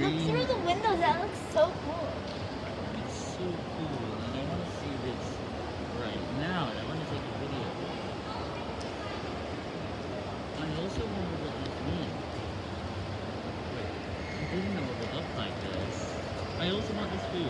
green. through the windows. That looks so cool. It's so cool, and I want to see this right now, and I want to take a video. I also wonder what this means. Wait, I didn't know it would look like this. I also want this food.